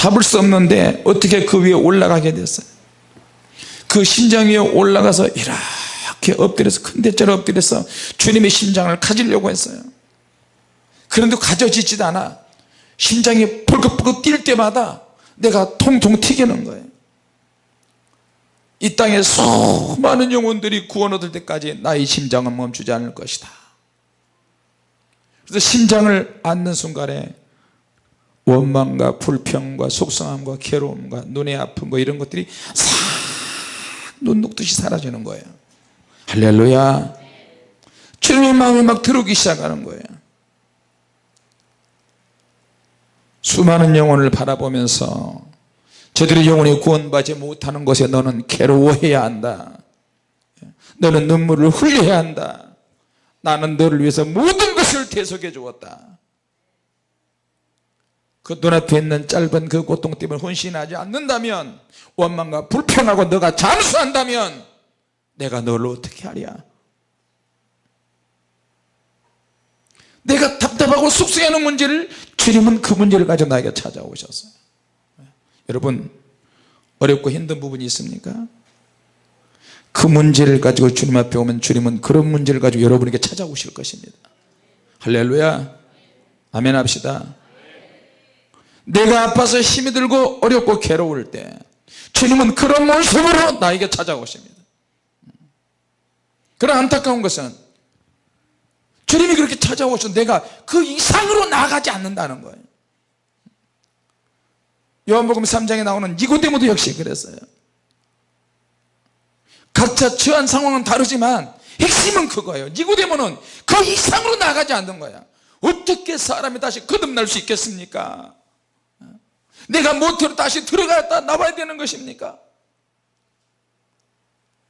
잡을 수 없는데 어떻게 그 위에 올라가게 됐어요? 그 심장 위에 올라가서 이렇게 엎드려서 큰 대자로 엎드려서 주님의 심장을 가지려고 했어요. 그런데 가져지지도 않아. 심장이 벌컥벌컥 뛸 때마다 내가 통통 튀기는 거예요. 이 땅에 수많은 영혼들이 구원 얻을 때까지 나의 심장은 멈추지 않을 것이다. 그래서 심장을 앉는 순간에 원망과 불평과 속상함과 괴로움과 눈의 아픔 뭐 이런 것들이 싹 눈 녹듯이 사라지는 거예요. 할렐루야. 주님의 마음이 막 들어오기 시작하는 거예요. 수많은 영혼을 바라보면서 저들의 영혼이 구원받지 못하는 것에 너는 괴로워해야 한다. 너는 눈물을 흘려야 한다. 나는 너를 위해서 모든 것을 대속해 주었다 그 눈앞에 있는 짧은 그 고통 때문에 혼신하지 않는다면 원망과 불평하고 너가 잠수한다면 내가 너를 어떻게 하랴? 내가 답답하고 숙성하는 문제를 주님은 그 문제를 가지고 나에게 찾아오셨어요 여러분 어렵고 힘든 부분이 있습니까? 그 문제를 가지고 주님 앞에 오면 주님은 그런 문제를 가지고 여러분에게 찾아오실 것입니다. 할렐루야. 아멘 합시다 내가 아파서 힘이 들고 어렵고 괴로울 때 주님은 그런 모습으로 나에게 찾아오십니다. 그런 안타까운 것은 주님이 그렇게 찾아오셔 내가 그 이상으로 나가지 않는다는 거예요. 요한복음 3장에 나오는 니고데모도 역시 그랬어요. 각자 처한 상황은 다르지만 핵심은 그거예요. 니고데모는 그 이상으로 나가지 않는 거야. 어떻게 사람이 다시 거듭날 수 있겠습니까 내가 모태로 다시 들어갔다 나와야 되는 것입니까?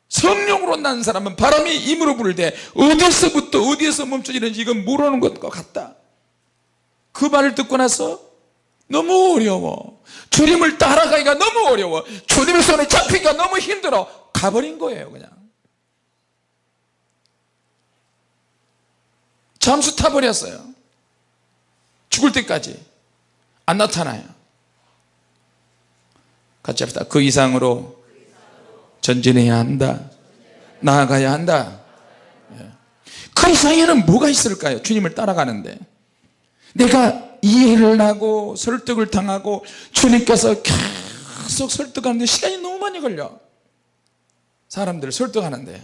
성령으로 난 사람은 바람이 임으로 부를 때 어디서부터 어디에서 멈춰지는지 이건 모르는 것과 같다. 그 말을 듣고 나서 너무 어려워. 주님을 따라가기가 너무 어려워. 주님의 손에 잡히기가 너무 힘들어. 가버린 거예요 그냥. 잠수 타버렸어요. 죽을 때까지. 안 나타나요 같이 합시다 그 이상으로 전진해야 한다 나아가야 한다 예. 그 이상에는 뭐가 있을까요 주님을 따라가는데 내가 이해를 하고 설득을 당하고 주님께서 계속 설득하는데 시간이 너무 많이 걸려 사람들을 설득하는데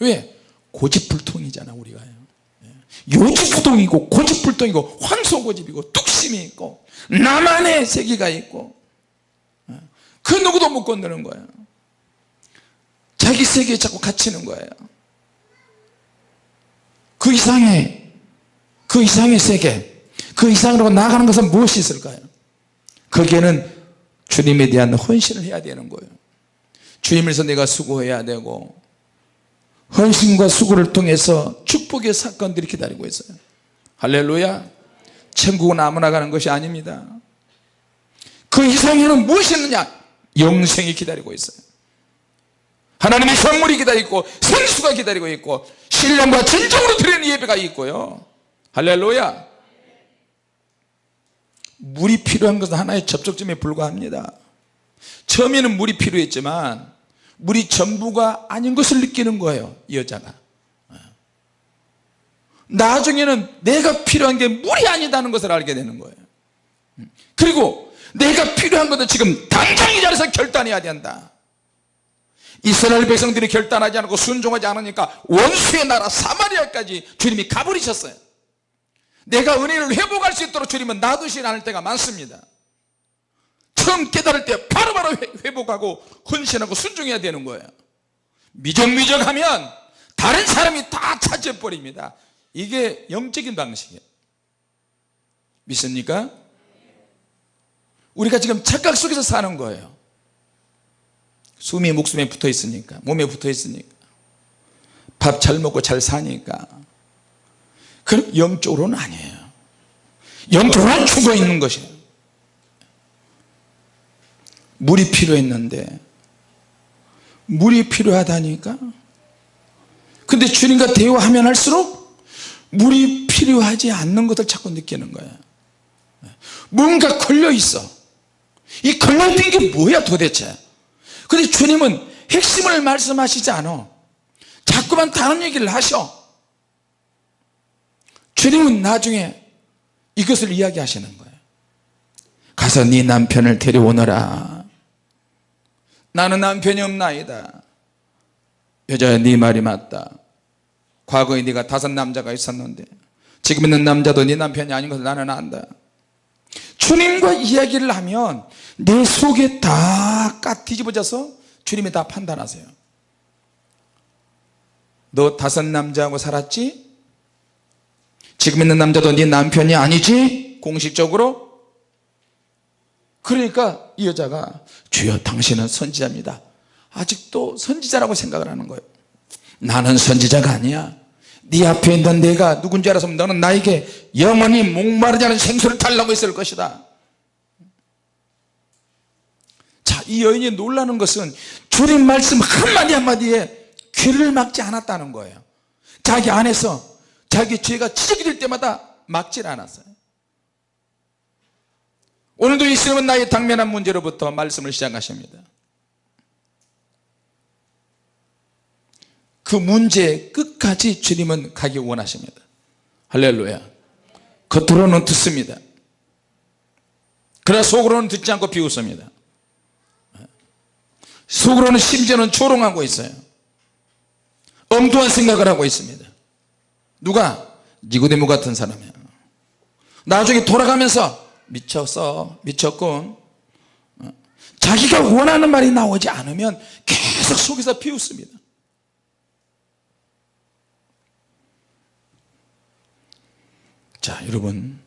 왜? 고집불통이잖아 우리가 예. 요지부동이고 고집불통이고 황소고집이고 뚝심이 있고 나만의 세계가 있고 예. 그 누구도 못 건드는 거예요. 자기 세계에 자꾸 갇히는 거예요. 그 이상의 그 이상의 세계 그 이상으로 나가는 것은 무엇이 있을까요? 거기에는 주님에 대한 헌신을 해야 되는 거예요. 주님을 위해서 내가 수고해야 되고 헌신과 수고를 통해서 축복의 사건들이 기다리고 있어요. 할렐루야. 천국은 아무나 가는 것이 아닙니다. 그 이상에는 무엇이 있느냐 영생이 기다리고 있어요. 하나님의 선물이 기다리고 생수가 기다리고 있고 신령과 진정으로 드리는 예배가 있고요. 할렐루야. 물이 필요한 것은 하나의 접촉점에 불과합니다. 처음에는 물이 필요했지만 물이 전부가 아닌 것을 느끼는 거예요 이 여자가. 나중에는 내가 필요한 게 물이 아니다는 것을 알게 되는 거예요. 그리고 내가 필요한 것은 지금 당장 이 자리에서 결단해야 된다. 이스라엘 백성들이 결단하지 않고 순종하지 않으니까 원수의 나라 사마리아까지 주님이 가버리셨어요. 내가 은혜를 회복할 수 있도록 주님은 놔두시지 않을 때가 많습니다. 처음 깨달을 때 바로바로 회복하고 헌신하고 순종해야 되는 거예요. 미적미적하면 다른 사람이 다 차지해버립니다. 이게 영적인 방식이에요. 믿습니까? 우리가 지금 착각 속에서 사는 거예요. 숨이 목숨에 붙어 있으니까 몸에 붙어 있으니까 밥 잘 먹고 잘 사니까. 그럼 영적으로는 아니에요. 영적으로는 죽어 있는 것이에요. 물이 필요했는데 물이 필요하다니까? 근데 주님과 대화하면 할수록 물이 필요하지 않는 것을 자꾸 느끼는 거예요. 뭔가 걸려 있어 이 걸려있는 게 뭐야 도대체? 근데 주님은 핵심을 말씀하시지 않아. 자꾸만 다른 얘기를 하셔. 주님은 나중에 이것을 이야기하시는 거예요. 가서 네 남편을 데려오너라. 나는 남편이 없나이다. 여자야 네 말이 맞다. 과거에 네가 다섯 남자가 있었는데 지금 있는 남자도 네 남편이 아닌 것을 나는 안다. 주님과 이야기를 하면 내 속에 다 까 뒤집어져서 주님이 다 판단하세요. 너 다섯 남자하고 살았지? 지금 있는 남자도 네 남편이 아니지? 공식적으로? 그러니까 이 여자가 주여 당신은 선지자입니다. 아직도 선지자라고 생각을 하는 거예요. 나는 선지자가 아니야. 네 앞에 있는 내가 누군지 알았으면 너는 나에게 영원히 목마르지 않은 생수를 달라고 했을 것이다 자 이 여인이 놀라는 것은 주님 말씀 한마디 한마디에 귀를 막지 않았다는 거예요. 자기 안에서 자기 죄가 지적이 될 때마다 막질 않았어요. 오늘도 예수님은 나의 당면한 문제로부터 말씀을 시작하십니다. 그 문제 끝까지 주님은 가기 원하십니다. 할렐루야. 겉으로는 듣습니다. 그러나 속으로는 듣지 않고 비웃습니다 속으로는 심지어는 조롱하고 있어요. 엉뚱한 생각을 하고 있습니다. 누가? 니고데모 같은 사람이야. 나중에 돌아가면서 미쳤어 미쳤군. 어? 자기가 원하는 말이 나오지 않으면 계속 속에서 비웃습니다. 자 여러분.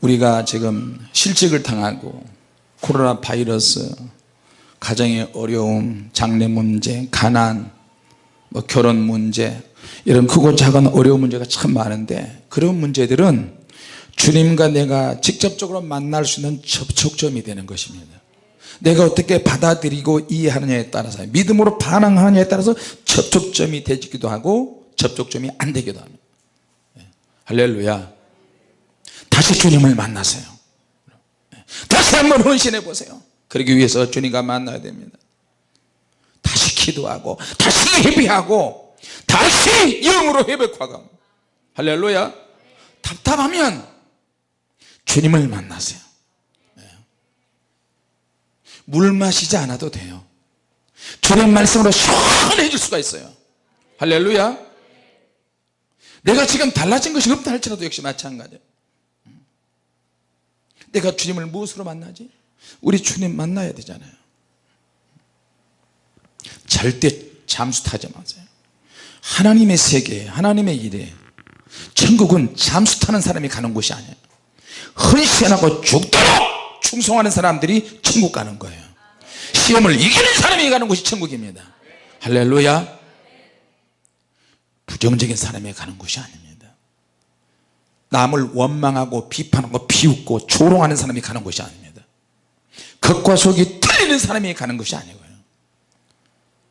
우리가 지금 실직을 당하고 코로나 바이러스 가정의 어려움 장래 문제 가난 뭐 결혼 문제 이런 크고 작은 어려운 문제가 참 많은데 그런 문제들은 주님과 내가 직접적으로 만날 수 있는 접촉점이 되는 것입니다 내가 어떻게 받아들이고 이해하느냐에 따라서 믿음으로 반응하느냐에 따라서 접촉점이 되기도 하고 접촉점이 안 되기도 합니다 예. 할렐루야 다시 주님을 만나세요 예. 다시 한번 헌신해 보세요. 그러기 위해서 주님과 만나야 됩니다. 다시 기도하고 다시 예배하고 다시 영으로 회복하고 할렐루야. 답답하면 주님을 만나세요. 네. 물 마시지 않아도 돼요. 주님 말씀으로 시원해질 수가 있어요. 할렐루야. 내가 지금 달라진 것이 없다 할지라도 역시 마찬가지예요 내가 주님을 무엇으로 만나지? 우리 주님 만나야 되잖아요. 절대 잠수 타지 마세요. 하나님의 세계 하나님의 일에 천국은 잠수 타는 사람이 가는 곳이 아니에요. 헌신하고 죽도록 충성하는 사람들이 천국 가는 거예요. 시험을 이기는 사람이 가는 곳이 천국입니다. 할렐루야. 부정적인 사람이 가는 곳이 아닙니다 남을 원망하고 비판하고 비웃고 조롱하는 사람이 가는 곳이 아닙니다. 겉과 속이 틀리는 사람이 가는 것이 아니고요.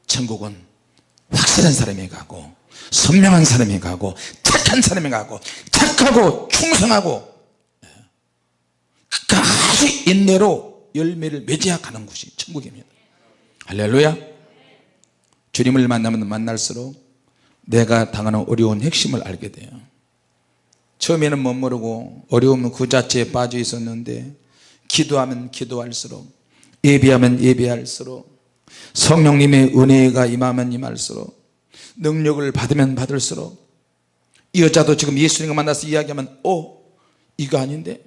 천국은 확실한 사람이 가고 선명한 사람이 가고 착한 사람이 가고 착하고 충성하고 끝까지 인내로 열매를 맺어야 가는 곳이 천국입니다. 할렐루야. 주님을 만나면 만날수록 내가 당하는 어려운 핵심을 알게 돼요 처음에는 못 모르고 어려우면 그 자체에 빠져 있었는데 기도하면 기도할수록 예비하면 예비할수록 성령님의 은혜가 임하면 임할수록 능력을 받으면 받을수록 이 여자도 지금 예수님과 만나서 이야기하면 어 이거 아닌데?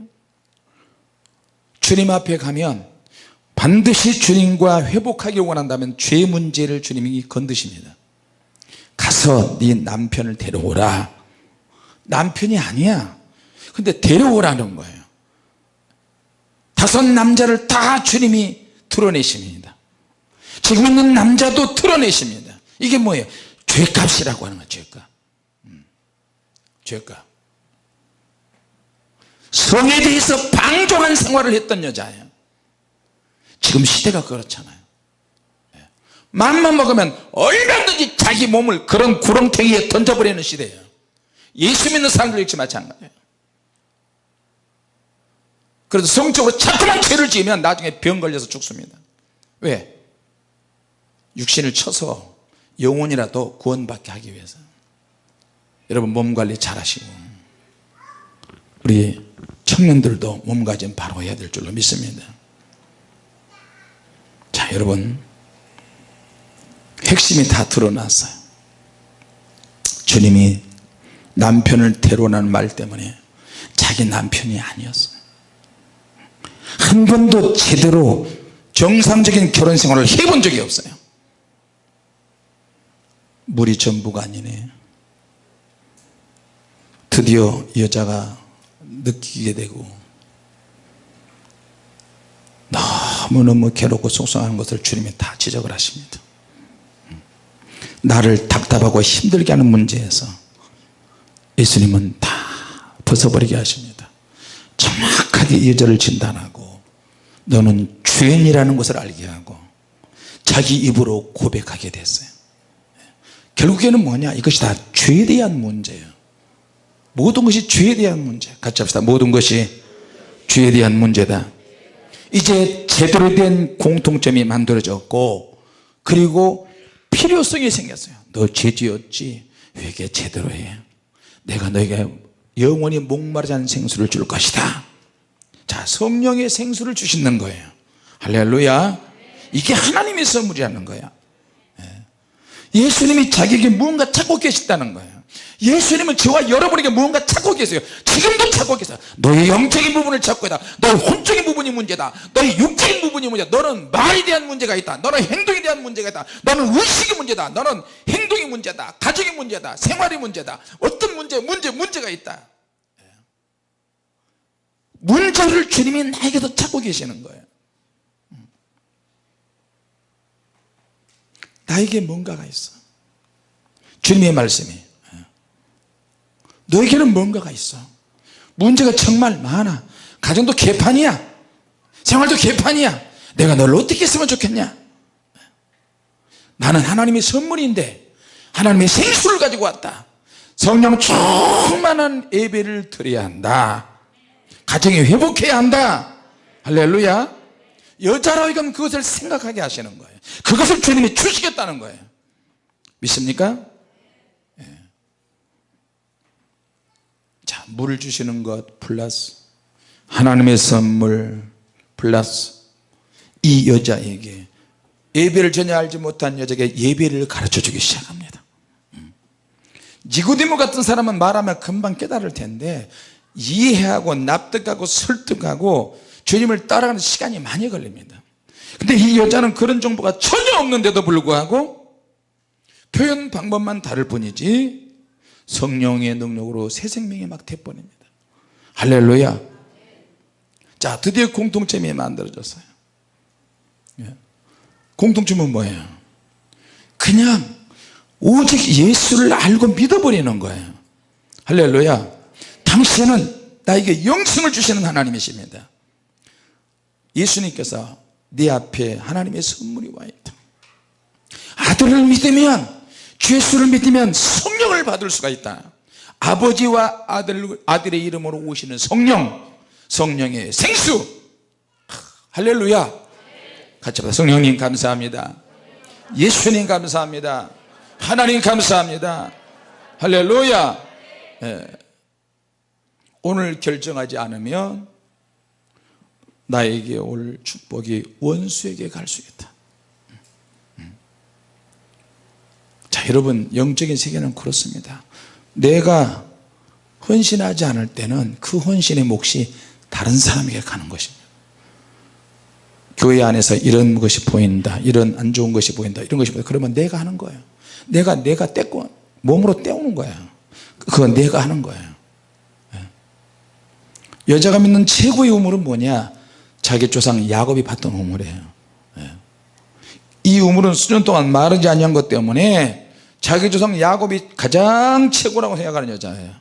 주님 앞에 가면 반드시 주님과 회복하기 원한다면 죄 문제를 주님이 건드십니다. 가서 네 남편을 데려오라 남편이 아니야. 근데 데려오라는 거예요. 다섯 남자를 다 주님이 드러내십니다. 지금 있는 남자도 드러내십니다. 이게 뭐예요? 죄값이라고 하는 거예요 죄값. 음. 죄값. 성에 대해서 방종한 생활을 했던 여자예요. 지금 시대가 그렇잖아요. 예. 맘만 먹으면 얼마든지 자기 몸을 그런 구렁텅이에 던져버리는 시대예요 예수 믿는 사람들 역시 마찬가지예요. 그래서 성적으로 자꾸만 죄를 지으면 나중에 병 걸려서 죽습니다. 왜? 육신을 쳐서 영혼이라도 구원받게 하기 위해서. 여러분 몸관리 잘 하시고. 우리 청년들도 몸가짐 바로 해야 될 줄로 믿습니다. 자 여러분. 핵심이 다 드러났어요. 주님이 남편을 데려오라는 말 때문에 자기 남편이 아니었어요. 한 번도 제대로 정상적인 결혼 생활을 해본 적이 없어요. 물이 전부가 아니네. 드디어 여자가 느끼게 되고 너무너무 괴롭고 속상한 것을 주님이 다 지적을 하십니다. 나를 답답하고 힘들게 하는 문제에서 예수님은 다 벗어버리게 하십니다. 정확하게 이 여자를 진단하고 너는 죄인이라는 것을 알게 하고 자기 입으로 고백하게 됐어요. 결국에는 뭐냐? 이것이 다 죄에 대한 문제예요. 모든 것이 죄에 대한 문제. 같이 합시다. 모든 것이 죄에 대한 문제다. 이제 제대로 된 공통점이 만들어졌고 그리고 필요성이 생겼어요. 너 죄지었지? 회개 제대로 해 내가 너에게 영원히 목마르지 않은 생수를 줄 것이다. 자 성령의 생수를 주시는 거예요. 할렐루야. 이게 하나님의 선물이라는 거야. 예. 예수님이 자기에게 무언가 찾고 계시다는 거예요 예수님은 저와 여러분에게 무언가 찾고 계세요. 지금도 찾고 계세요. 너의 영적인 부분을 찾고 있다. 너의 혼적인 부분이 문제다. 너의 육적인 부분이 문제다. 너는 말에 대한 문제가 있다. 너는 행동에 대한 문제가 있다. 너는 의식이 문제다. 너는 행동이 문제다. 가정이 문제다. 생활이 문제다. 어떤 문제 문제 문제가 있다. 문제를 주님이 나에게도 찾고 계시는 거예요. 나에게 뭔가가 있어. 주님의 말씀이 너에게는 뭔가가 있어. 문제가 정말 많아. 가정도 개판이야. 생활도 개판이야. 내가 너를 어떻게 했으면 좋겠냐? 나는 하나님의 선물인데 하나님의 생수를 가지고 왔다. 성령 충만한 예배를 드려야 한다. 가정이 회복해야 한다. 할렐루야. 여자로 이건 그것을 생각하게 하시는 거예요. 그것을 주님이 주시겠다는 거예요. 믿습니까? 물을 주시는 것 플러스 하나님의 선물 플러스 이 여자에게 예배를 전혀 알지 못한 여자에게 예배를 가르쳐 주기 시작합니다 음. 니고디모 같은 사람은 말하면 금방 깨달을 텐데 이해하고 납득하고 설득하고 주님을 따라가는 시간이 많이 걸립니다 근데 이 여자는 그런 정보가 전혀 없는데도 불구하고 표현 방법만 다를 뿐이지 성령의 능력으로 새 생명이 막 돼버립니다. 할렐루야. 자 드디어 공통점이 만들어졌어요. 예. 공통점은 뭐예요? 그냥 오직 예수를 알고 믿어버리는 거예요. 할렐루야. 당신은 나에게 영생을 주시는 하나님이십니다. 예수님께서 네 앞에 하나님의 선물이 와 있다. 아들을 믿으면 죄수를 믿으면 성령을 받을 수가 있다. 아버지와 아들, 아들의 이름으로 오시는 성령 성령의 생수. 할렐루야. 같이 봐 성령님 감사합니다. 예수님 감사합니다. 하나님 감사합니다. 할렐루야. 예. 오늘 결정하지 않으면 나에게 올 축복이 원수에게 갈 수 있다 여러분 영적인 세계는 그렇습니다. 내가 헌신하지 않을 때는 그 헌신의 몫이 다른 사람에게 가는 것입니다. 교회 안에서 이런 것이 보인다 이런 안 좋은 것이 보인다 이런 것이 보인다. 그러면 내가 하는 거예요. 내가 내가 떼고 몸으로 떼우는 거야 그건 내가 하는 거예요. 예. 여자가 믿는 최고의 우물은 뭐냐? 자기 조상 야곱이 봤던 우물이에요. 예. 이 우물은 수년 동안 마르지 아니한 것 때문에 자기 조상 야곱이 가장 최고라고 생각하는 여자예요.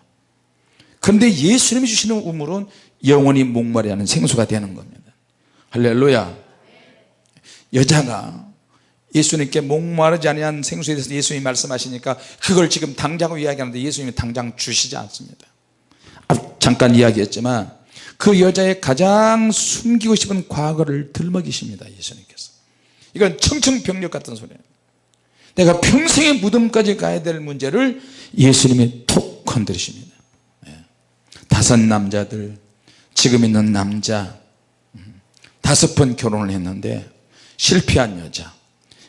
그런데 예수님이 주시는 우물은 영원히 목마르지 않은 생수가 되는 겁니다. 할렐루야. 여자가 예수님께 목마르지 않은 생수에 대해서 예수님이 말씀하시니까 그걸 지금 당장 이야기하는데 예수님이 당장 주시지 않습니다. 잠깐 이야기했지만 그 여자의 가장 숨기고 싶은 과거를 들먹이십니다 예수님께서. 이건 청청병력 같은 소리예요 내가 평생의 무덤까지 가야 될 문제를 예수님이 톡 건드리십니다. 예. 다섯 남자들 지금 있는 남자 음, 다섯 번 결혼을 했는데 실패한 여자.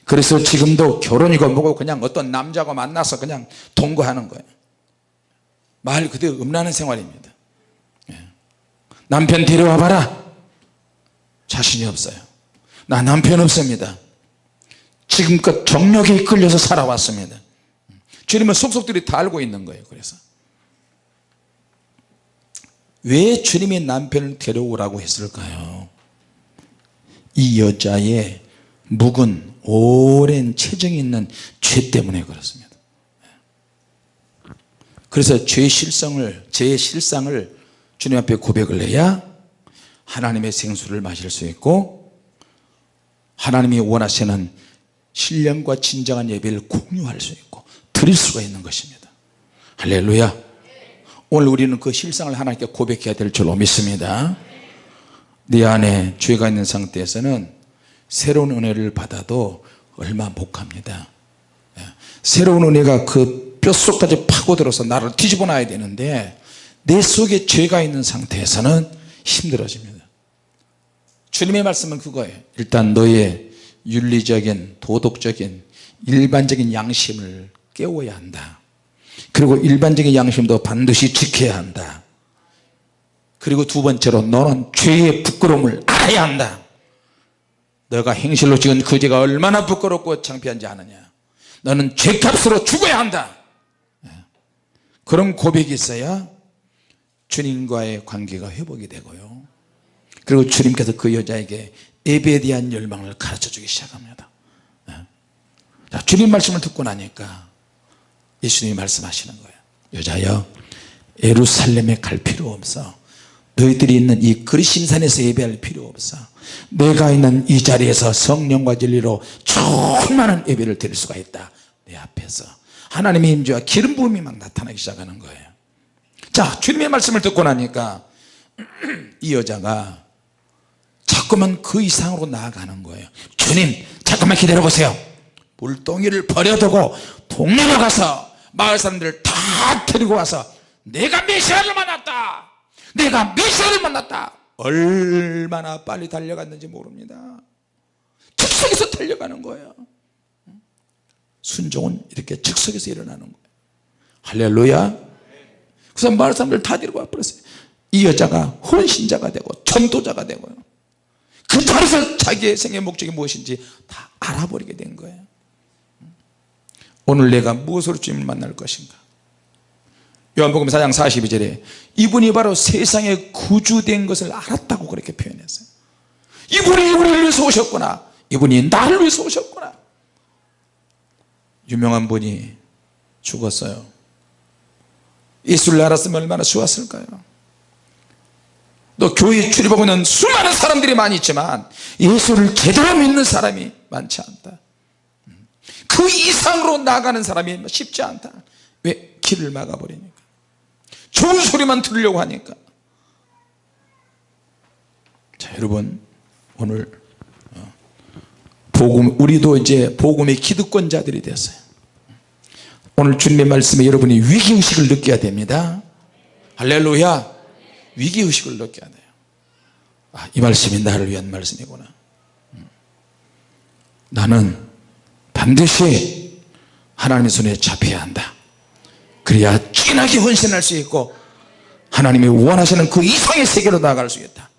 그래서 지금도 결혼이고 뭐고 그냥 어떤 남자가 만나서 그냥 동거하는 거예요. 말 그대로 음란한 생활입니다. 예. 남편 데려와 봐라. 자신이 없어요. 나 남편 없습니다 지금껏 정력에 이끌려서 살아왔습니다. 주님은 속속들이 다 알고 있는 거예요 그래서. 왜 주님이 남편을 데려오라고 했을까요? 이 여자의 묵은 오랜 체정이 있는 죄 때문에 그렇습니다. 그래서 죄의 실성을 죄의 실상을 주님 앞에 고백을 해야 하나님의 생수를 마실 수 있고 하나님이 원하시는 신령과 진정한 예배를 공유할 수 있고 드릴 수가 있는 것입니다. 할렐루야. 오늘 우리는 그 실상을 하나님께 고백해야 될 줄로 믿습니다. 네 안에 죄가 있는 상태에서는 새로운 은혜를 받아도 얼마 못합니다. 예. 새로운 은혜가 그 뼛속까지 파고들어서 나를 뒤집어 놔야 되는데 내 속에 죄가 있는 상태에서는 힘들어집니다. 주님의 말씀은 그거예요. 일단 너의 윤리적인 도덕적인 일반적인 양심을 깨워야 한다. 그리고 일반적인 양심도 반드시 지켜야 한다. 그리고 두 번째로 너는 죄의 부끄러움을 알아야 한다. 너가 행실로 지은 그 죄가 얼마나 부끄럽고 창피한지 아느냐. 너는 죄값으로 죽어야 한다. 그런 고백이 있어야 주님과의 관계가 회복이 되고요. 그리고 주님께서 그 여자에게 예배에 대한 열망을 가르쳐 주기 시작합니다. 네. 자, 주님 말씀을 듣고 나니까 예수님이 말씀하시는 거예요. 여자여 예루살렘에 갈 필요 없어. 너희들이 있는 이 그리심산에서 예배할 필요 없어. 내가 있는 이 자리에서 성령과 진리로 충만한 예배를 드릴 수가 있다. 내 앞에서. 하나님의 임재와 기름 부음이 막 나타나기 시작하는 거예요. 자 주님의 말씀을 듣고 나니까 이 여자가 자꾸만 그 이상으로 나아가는 거예요. 주님 잠깐만 기다려 보세요. 물동이를 버려두고 동네로 가서 마을 사람들을 다 데리고 와서 내가 메시아를 만났다. 내가 메시아를 만났다. 얼마나 빨리 달려갔는지 모릅니다. 즉석에서 달려가는 거예요. 순종은 이렇게 즉석에서 일어나는 거예요. 할렐루야. 그래서 마을 사람들 다 데리고 와버렸어요. 이 여자가 혼신자가 되고 전도자가 되고요 그 자리에서 자기의 생의 목적이 무엇인지 다 알아버리게 된 거예요. 오늘 내가 무엇으로 주님을 만날 것인가? 요한복음 4장 42절에 이분이 바로 세상에 구주된 것을 알았다고 그렇게 표현했어요. 이분이 우리를 위해서 오셨구나. 이분이 나를 위해서 오셨구나. 유명한 분이 죽었어요. 예수를 알았으면 얼마나 좋았을까요 또 교회에 출입하고 있는 수많은 사람들이 많이 있지만 예수를 제대로 믿는 사람이 많지 않다. 그 이상으로 나가는 사람이 쉽지 않다. 왜? 길을 막아버리니까. 좋은 소리만 들으려고 하니까. 자 여러분 오늘 복음 우리도 이제 복음의 기득권자들이 됐어요. 오늘 주님의 말씀에 여러분이 위기의식을 느껴야 됩니다. 할렐루야 위기의식을 느껴야 돼요. 아, 이 말씀이 나를 위한 말씀이구나. 음. 나는 반드시 하나님의 손에 잡혀야 한다. 그래야 진하게 헌신할 수 있고 하나님이 원하시는 그 이상의 세계로 나아갈 수 있다.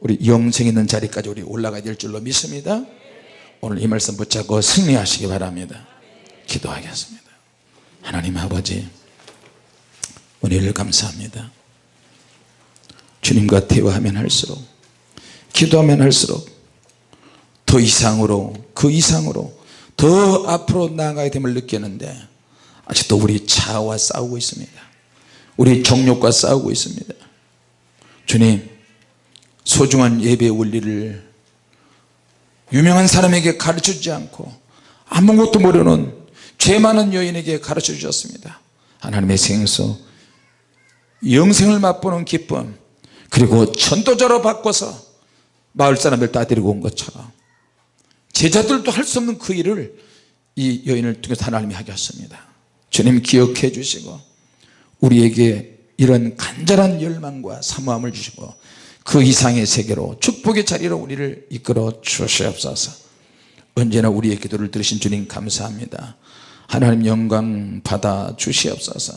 우리 영생 있는 자리까지 우리 올라가야 될 줄로 믿습니다. 오늘 이 말씀 붙잡고 승리하시기 바랍니다. 기도하겠습니다. 하나님 아버지 은혜를 감사합니다 주님과 대화하면 할수록 기도하면 할수록 더 이상으로 그 이상으로 더 앞으로 나아가야 됨을 느끼는데 아직도 우리 자아와 싸우고 있습니다. 우리 정욕과 싸우고 있습니다. 주님 소중한 예배 원리를 유명한 사람에게 가르쳐주지 않고 아무것도 모르는 죄 많은 여인에게 가르쳐 주셨습니다. 하나님의 생수 영생을 맛보는 기쁨 그리고 전도자로 바꿔서 마을 사람들 다 데리고 온 것처럼 제자들도 할 수 없는 그 일을 이 여인을 통해서 하나님이 하게 하십니다. 주님 기억해 주시고 우리에게 이런 간절한 열망과 사모함을 주시고 그 이상의 세계로 축복의 자리로 우리를 이끌어 주시옵소서. 언제나 우리의 기도를 들으신 주님 감사합니다. 하나님 영광 받아 주시옵소서.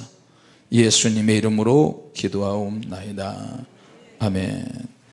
예수님의 이름으로 기도하옵나이다 아멘.